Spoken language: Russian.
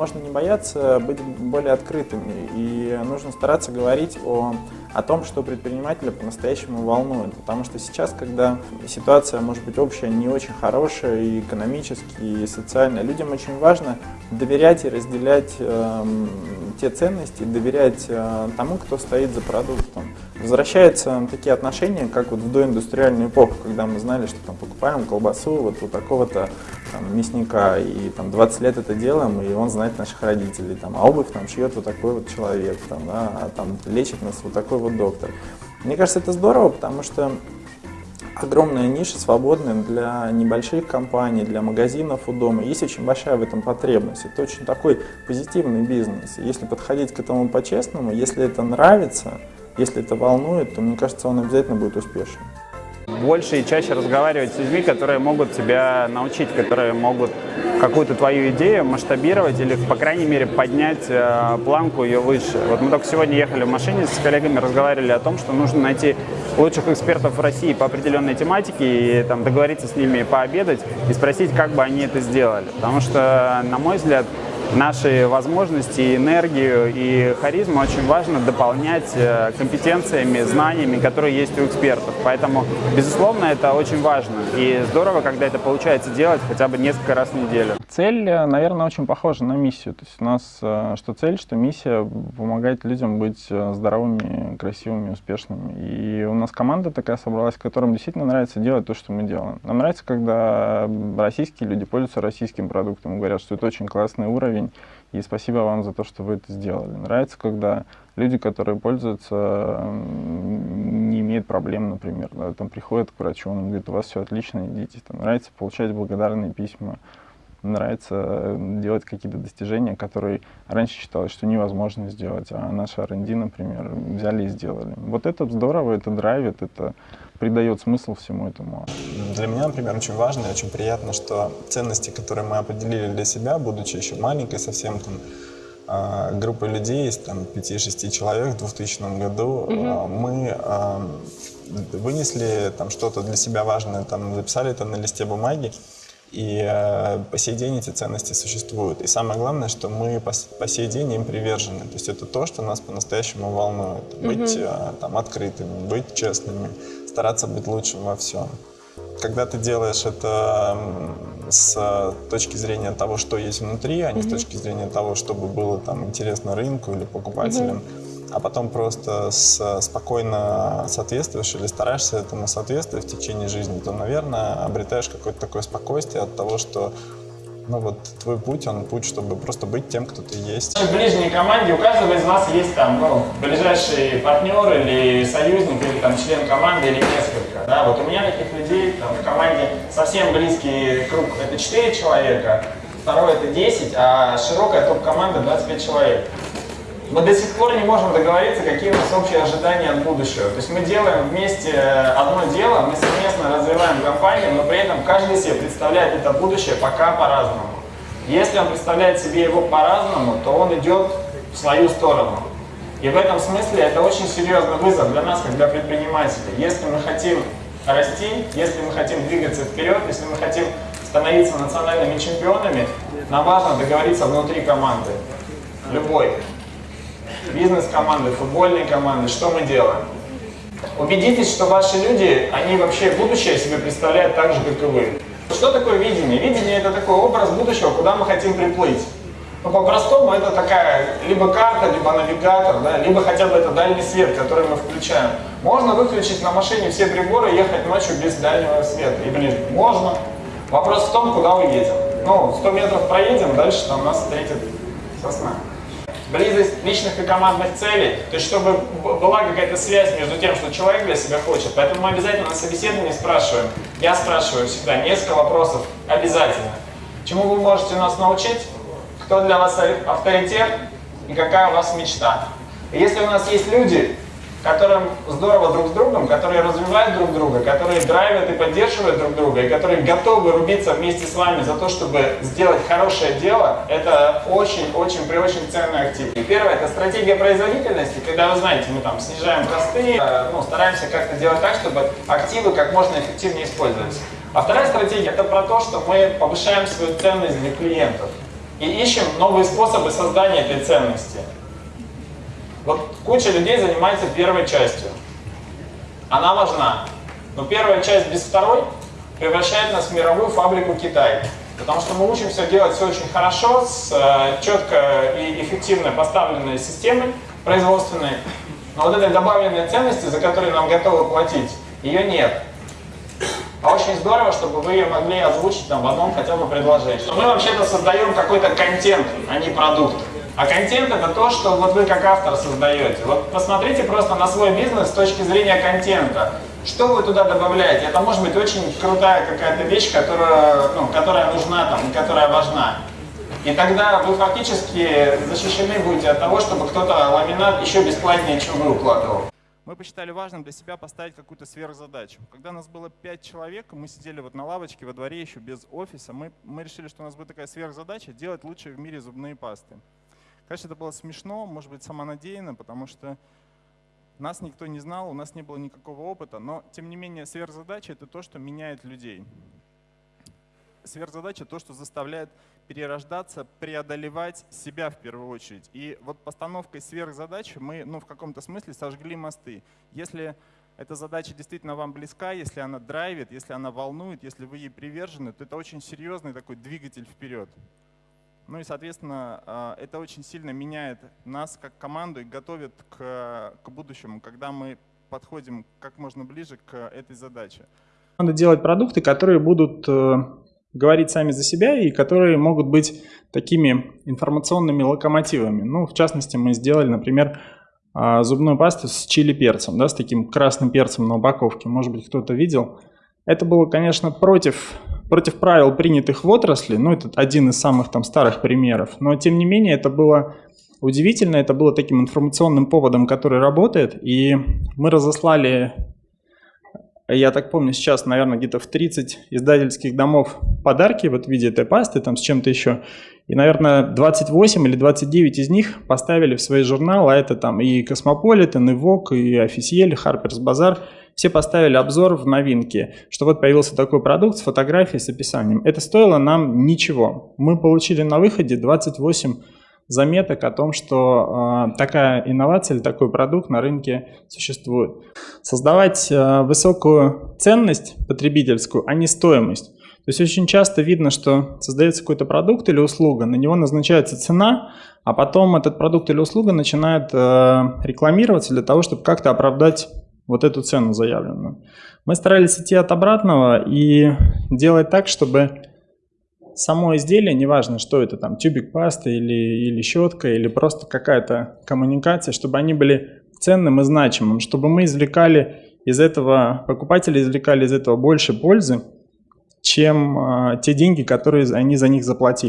Можно не бояться быть более открытыми, и нужно стараться говорить о, о том, что предпринимателя по-настоящему волнует. Потому что сейчас, когда ситуация может быть общая, не очень хорошая, и экономически, и социально, людям очень важно доверять и разделять э, те ценности, доверять э, тому, кто стоит за продуктом. Возвращаются такие отношения, как вот в доиндустриальную эпоху, когда мы знали, что там покупаем колбасу вот у такого-то мясника, и там 20 лет это делаем, и он знает наших родителей, там, а обувь там шьет вот такой вот человек, там, да, а там лечит нас вот такой вот доктор. Мне кажется, это здорово, потому что огромная ниша свободная для небольших компаний, для магазинов у дома. Есть очень большая в этом потребность. Это очень такой позитивный бизнес. Если подходить к этому по-честному, если это нравится, если это волнует, то мне кажется, он обязательно будет успешным. Больше и чаще разговаривать с людьми, которые могут тебя научить, которые могут какую-то твою идею масштабировать или, по крайней мере, поднять э, планку ее выше. Вот мы только сегодня ехали в машине с коллегами, разговаривали о том, что нужно найти лучших экспертов в России по определенной тематике и там, договориться с ними пообедать и спросить, как бы они это сделали. Потому что, на мой взгляд, наши возможности, энергию и харизму очень важно дополнять э, компетенциями, знаниями, которые есть у экспертов. Поэтому, безусловно, это очень важно. И здорово, когда это получается делать хотя бы несколько раз в неделю. Цель, э, наверное, очень похожа на миссию. То есть у нас э, что цель, что миссия помогать людям быть здоровыми, красивыми, успешными. И у нас команда такая собралась, которым действительно нравится делать то, что мы делаем. Нам нравится, когда российские люди пользуются российским продуктом, говорят, что это очень классный уровень, уровень. И спасибо вам за то, что вы это сделали. Нравится, когда люди, которые пользуются, не имеют проблем, например, да, там приходят к врачу, он говорит, у вас все отлично, идите. Там, нравится получать благодарные письма, нравится э, делать какие-то достижения, которые раньше считалось, что невозможно сделать, а наши R&D, например, взяли и сделали. Вот это здорово, это драйвит, это придает смысл всему этому. Для меня, например, очень важно и очень приятно, что ценности, которые мы определили для себя, будучи еще маленькой совсем там, а, группой людей, из там 5-6 человек в 2000 году, угу. мы а, вынесли там что-то для себя важное, там записали это на листе бумаги, и э, по сей день эти ценности существуют. И самое главное, что мы по, по сей день им привержены. То есть это то, что нас по-настоящему волнует. Быть э, там, открытыми, быть честными, стараться быть лучшим во всем. Когда ты делаешь это с точки зрения того, что есть внутри, а не mm -hmm. с точки зрения того, чтобы было там интересно рынку или покупателям, mm а потом просто с, спокойно соответствуешь или стараешься этому соответствовать в течение жизни, то, наверное, обретаешь какое-то такое спокойствие от того, что ну вот твой путь, он путь, чтобы просто быть тем, кто ты есть. В ближней команде у каждого из вас есть там, ну, ближайший партнер или союзник, или там член команды, или несколько, да, вот у меня таких людей там в команде совсем близкий круг, это 4 человека, второй это 10, а широкая топ-команда 25 человек мы до сих пор не можем договориться, какие у нас общие ожидания от будущего. То есть мы делаем вместе одно дело, мы совместно развиваем компанию, но при этом каждый себе представляет это будущее пока по-разному. Если он представляет себе его по-разному, то он идет в свою сторону. И в этом смысле это очень серьезный вызов для нас, как для предпринимателей. Если мы хотим расти, если мы хотим двигаться вперед, если мы хотим становиться национальными чемпионами, нам важно договориться внутри команды. Любой бизнес-команды, футбольные команды, что мы делаем? Убедитесь, что ваши люди, они вообще будущее себе представляют так же, как и вы. Что такое видение? Видение – это такой образ будущего, куда мы хотим приплыть. Ну, по-простому, это такая либо карта, либо навигатор, да, либо хотя бы это дальний свет, который мы включаем. Можно выключить на машине все приборы и ехать ночью без дальнего света и ближе. Можно. Вопрос в том, куда уедем. Ну, 100 метров проедем, дальше там нас встретит сосна близость личных и командных целей, то есть чтобы была какая-то связь между тем, что человек для себя хочет. Поэтому мы обязательно на собеседовании спрашиваем, я спрашиваю всегда несколько вопросов, обязательно. Чему вы можете нас научить? Кто для вас авторитет? И какая у вас мечта? И если у нас есть люди, которым здорово друг с другом, которые развивают друг друга, которые драйвят и поддерживают друг друга, и которые готовы рубиться вместе с вами за то, чтобы сделать хорошее дело, это очень-очень при очень ценный актив. И первое, это стратегия производительности, когда вы знаете, мы там снижаем косты, э, ну, стараемся как-то делать так, чтобы активы как можно эффективнее использовались. А вторая стратегия, это про то, что мы повышаем свою ценность для клиентов. и ищем новые способы создания этой ценности. Вот куча людей занимается первой частью. Она важна. Но первая часть без второй превращает нас в мировую фабрику Китай. Потому что мы учимся делать все очень хорошо, с э, четко и эффективно поставленной системой производственной. Но вот этой добавленной ценности, за которую нам готовы платить, ее нет. А очень здорово, чтобы вы ее могли озвучить там, в одном хотя бы предложении. Мы вообще-то создаем какой-то контент, а не продукт. А контент это то, что вот вы как автор создаете. Вот посмотрите просто на свой бизнес с точки зрения контента. Что вы туда добавляете? Это может быть очень крутая какая-то вещь, которая, ну, которая нужна там, которая важна. И тогда вы фактически защищены будете от того, чтобы кто-то ламинат еще бесплатнее, чем вы укладывал. Мы посчитали важным для себя поставить какую-то сверхзадачу. Когда нас было 5 человек, мы сидели вот на лавочке во дворе еще без офиса, мы, мы решили, что у нас будет такая сверхзадача делать лучшие в мире зубные пасты. Конечно, это было смешно, может быть, самонадеянно, потому что нас никто не знал, у нас не было никакого опыта, но тем не менее сверхзадача — это то, что меняет людей. Сверхзадача — то, что заставляет перерождаться, преодолевать себя в первую очередь. И вот постановкой сверхзадачи мы ну, в каком-то смысле сожгли мосты. Если эта задача действительно вам близка, если она драйвит, если она волнует, если вы ей привержены, то это очень серьезный такой двигатель вперед. Ну и, соответственно, а, это очень сильно меняет нас как команду и готовит к, к будущему, когда мы подходим как можно ближе к этой задаче. Надо делать продукты, которые будут э, говорить сами за себя и которые могут быть такими информационными локомотивами. Ну, в частности, мы сделали, например, а, зубную пасту с чили-перцем, да, с таким красным перцем на упаковке. Может быть, кто-то видел. Это было, конечно, против против правил, принятых в отрасли, ну, это один из самых там старых примеров, но тем не менее это было удивительно, это было таким информационным поводом, который работает, и мы разослали, я так помню, сейчас, наверное, где-то в 30 издательских домов подарки вот в виде этой пасты, там с чем-то еще, и, наверное, 28 или 29 из них поставили в свои журналы, а это там и Космополитен, и Vogue, и Officiel, Harper's Bazaar, все поставили обзор в новинке, что вот появился такой продукт с фотографией, с описанием. Это стоило нам ничего. Мы получили на выходе 28 заметок о том, что э, такая инновация или такой продукт на рынке существует. Создавать э, высокую ценность потребительскую, а не стоимость. То есть очень часто видно, что создается какой-то продукт или услуга, на него назначается цена, а потом этот продукт или услуга начинает э, рекламироваться для того, чтобы как-то оправдать вот эту цену заявленную. Мы старались идти от обратного и делать так, чтобы само изделие, неважно, что это там, тюбик пасты или, или щетка, или просто какая-то коммуникация, чтобы они были ценным и значимым, чтобы мы извлекали из этого, покупатели извлекали из этого больше пользы, чем э, те деньги, которые они за них заплатили.